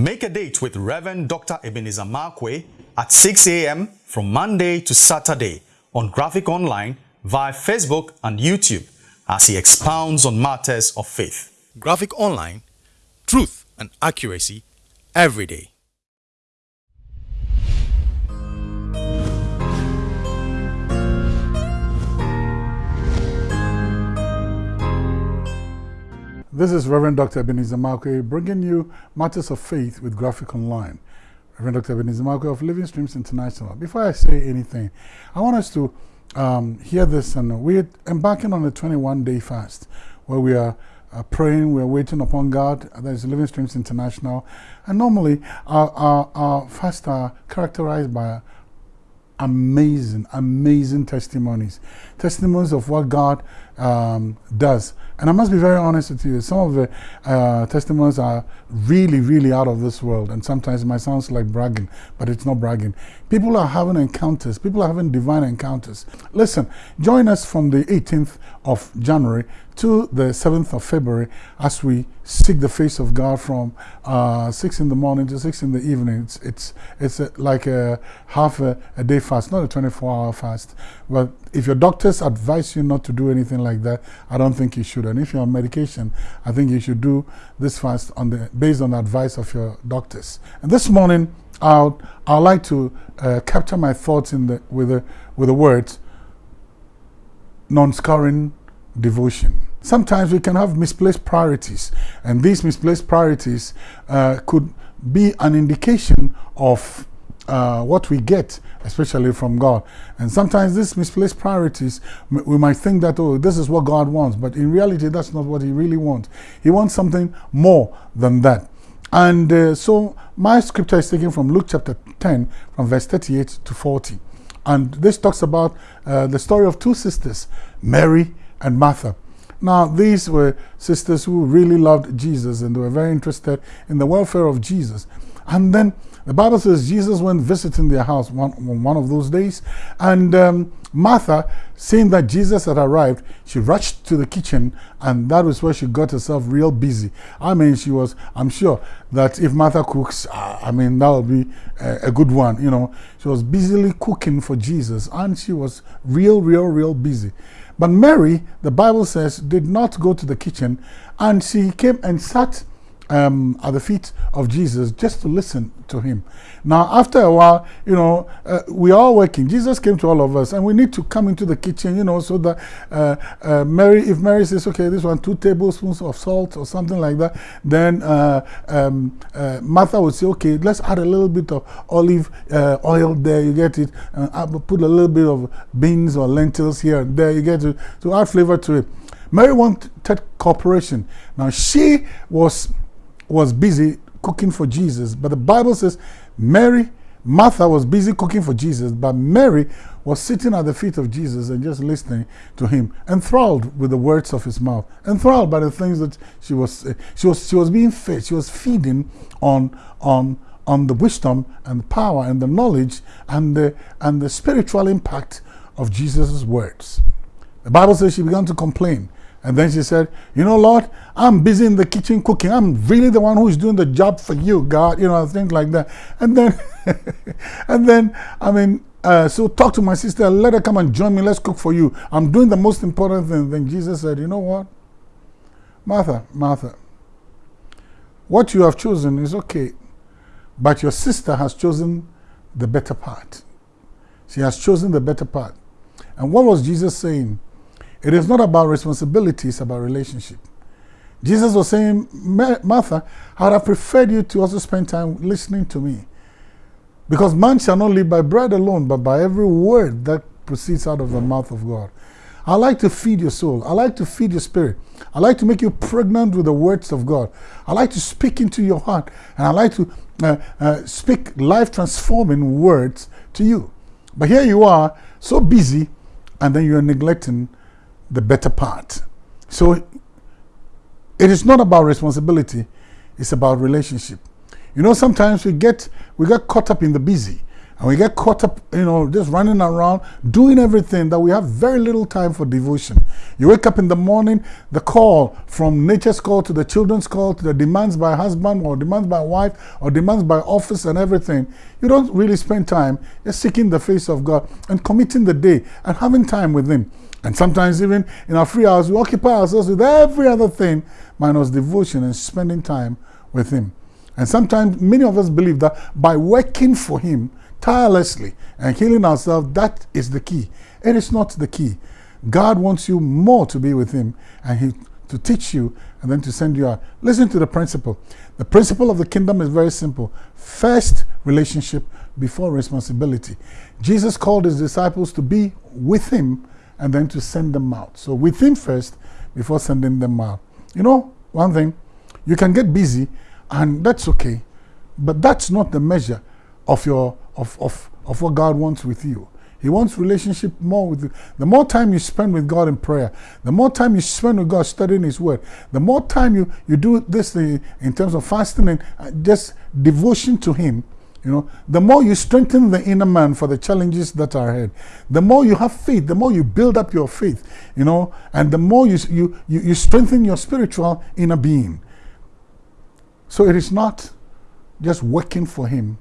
Make a date with Reverend Dr. Ebenezer Markwei at 6 a.m. from Monday to Saturday on Graphic Online via Facebook and YouTube as he expounds on matters of faith. Graphic Online, truth and accuracy every day. This is Reverend Dr. Ebenezer Markwei bringing you Matters of Faith with Graphic Online. Reverend Dr. Ebenezer Markwei of Living Streams International. Before I say anything, I want us to um, hear this. and We're embarking on a 21-day fast where we are uh, praying, we're waiting upon God. That is Living Streams International. And normally our, our, our fasts are characterized by amazing, amazing testimonies. Testimonies of what God um, does. And I must be very honest with you, some of the uh, testimonies are really, really out of this world. And sometimes it might sound like bragging, but it's not bragging. People are having encounters. People are having divine encounters. Listen, join us from the 18th of January to the 7th of February as we seek the face of God from uh, 6 in the morning to 6 in the evening. It's, it's, it's a, like a half a, a day fast, not a 24 hour fast. But if your doctors advise you not to do anything like that, I don't think you should. And if you're on medication, I think you should do this fast on the, based on the advice of your doctors. And this morning, I'll, I'd like to uh, capture my thoughts in the, with, the, with the words non-scoring devotion. Sometimes we can have misplaced priorities, and these misplaced priorities uh, could be an indication of uh, what we get, especially from God. And sometimes these misplaced priorities, we might think that, oh, this is what God wants, but in reality, that's not what He really wants. He wants something more than that. And uh, so my scripture is taken from Luke chapter 10, from verse 38 to 40. And this talks about uh, the story of two sisters, Mary and Martha. Now, these were sisters who really loved Jesus and they were very interested in the welfare of Jesus. And then the Bible says Jesus went visiting their house one, one of those days. And um, Martha, seeing that Jesus had arrived, she rushed to the kitchen and that was where she got herself real busy. I mean, she was, I'm sure that if Martha cooks, I mean, that will be a, a good one, you know. She was busily cooking for Jesus and she was real, real, real busy. But Mary, the Bible says, did not go to the kitchen and she came and sat um, at the feet of Jesus just to listen to him. Now, after a while, you know, uh, we are working. Jesus came to all of us, and we need to come into the kitchen, you know, so that uh, uh, Mary, if Mary says, okay, this one, two tablespoons of salt or something like that, then uh, um, uh, Martha would say, okay, let's add a little bit of olive uh, oil there, you get it, and put a little bit of beans or lentils here and there, you get it, to add flavor to it. Mary wanted cooperation. Now, she was was busy cooking for Jesus, but the Bible says Mary, Martha was busy cooking for Jesus, but Mary was sitting at the feet of Jesus and just listening to him, enthralled with the words of his mouth, enthralled by the things that she was, eh, she was, she was being fed, she was feeding on, on, on the wisdom and the power and the knowledge and the, and the spiritual impact of Jesus' words. The Bible says she began to complain. And then she said, you know, Lord, I'm busy in the kitchen cooking. I'm really the one who's doing the job for you, God, you know, things like that. And then, and then, I mean, uh, so talk to my sister, let her come and join me, let's cook for you. I'm doing the most important thing. Then Jesus said, you know what? Martha, Martha, what you have chosen is okay, but your sister has chosen the better part. She has chosen the better part. And what was Jesus saying? It is not about responsibility, it's about relationship. Jesus was saying, Martha, I would have preferred you to also spend time listening to me. Because man shall not live by bread alone, but by every word that proceeds out of the mouth of God. I like to feed your soul. I like to feed your spirit. I like to make you pregnant with the words of God. I like to speak into your heart. And I like to uh, uh, speak life transforming words to you. But here you are, so busy, and then you're neglecting the better part. So it is not about responsibility, it's about relationship. You know, sometimes we get, we get caught up in the busy And we get caught up, you know, just running around, doing everything that we have very little time for devotion. You wake up in the morning, the call from nature's call to the children's call to the demands by husband or demands by wife or demands by office and everything. You don't really spend time just seeking the face of God and committing the day and having time with Him. And sometimes even in our free hours, we occupy ourselves with every other thing minus devotion and spending time with Him. And sometimes many of us believe that by working for Him tirelessly and healing ourselves, that is the key. It is not the key. God wants you more to be with Him and He to teach you and then to send you out. Listen to the principle. The principle of the kingdom is very simple. First, relationship before responsibility. Jesus called his disciples to be with him and then to send them out. So with him first before sending them out. You know, one thing, you can get busy and that's okay, but that's not the measure of your of, of, of what God wants with you. He wants relationship more with you. The more time you spend with God in prayer, the more time you spend with God studying His Word, the more time you, you do this in terms of fasting and uh, just devotion to Him, you know, the more you strengthen the inner man for the challenges that are ahead, the more you have faith, the more you build up your faith, you know, and the more you, you, you, you strengthen your spiritual inner being. So it is not just working for Him.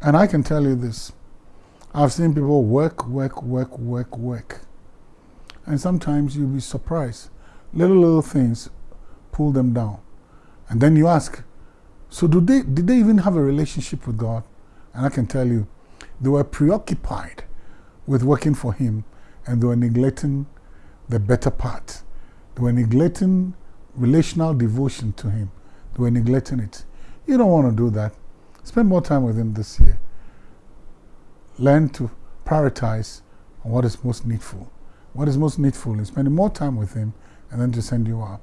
And I can tell you this I've seen people work, work, work, work, work. And sometimes you'll be surprised. Little, little things pull them down. And then you ask, so do they, did they even have a relationship with God? And I can tell you, they were preoccupied with working for Him and they were neglecting the better part. They were neglecting relational devotion to Him. They were neglecting it. You don't want to do that. Spend more time with Him this year. Learn to prioritize on what is most needful. What is most needful is spending more time with Him and then to send you out.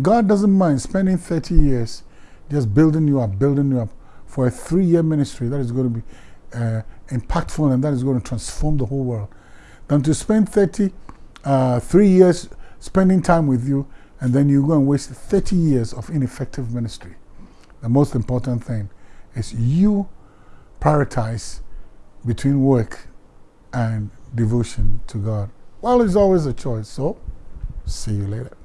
God doesn't mind spending 30 years just building you up, building you up for a three year ministry that is going to be uh, impactful and that is going to transform the whole world than to spend 30, uh, three years spending time with you and then you go and waste 30 years of ineffective ministry. The most important thing is you prioritize between work and devotion to God. Well, it's always a choice. So, see you later.